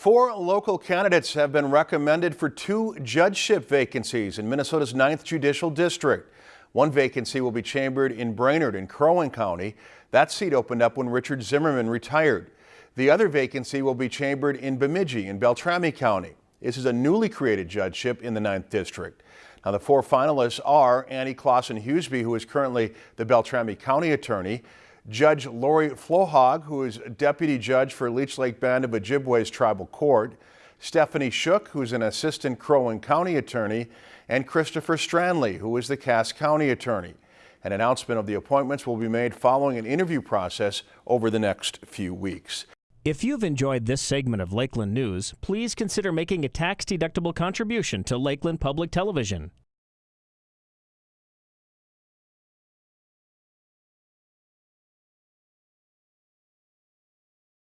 Four local candidates have been recommended for two judgeship vacancies in Minnesota's 9th Judicial District. One vacancy will be chambered in Brainerd in Crow Wing County. That seat opened up when Richard Zimmerman retired. The other vacancy will be chambered in Bemidji in Beltrami County. This is a newly created judgeship in the 9th District. Now the four finalists are Annie Claesson Huseby, who is currently the Beltrami County Attorney, Judge Lori Flohag, who is Deputy Judge for Leech Lake Band of Ojibwe's Tribal Court, Stephanie Shook, who's an Assistant Crow Wing County Attorney, and Christopher Strandlie, who is the Cass County Attorney. An announcement of the appointments will be made following an interview process over the next few weeks. If you've enjoyed this segment of Lakeland News, please consider making a tax-deductible contribution to Lakeland Public Television.